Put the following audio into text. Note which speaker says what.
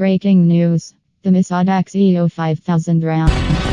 Speaker 1: Breaking news. The Misadax EO 5000 RAM.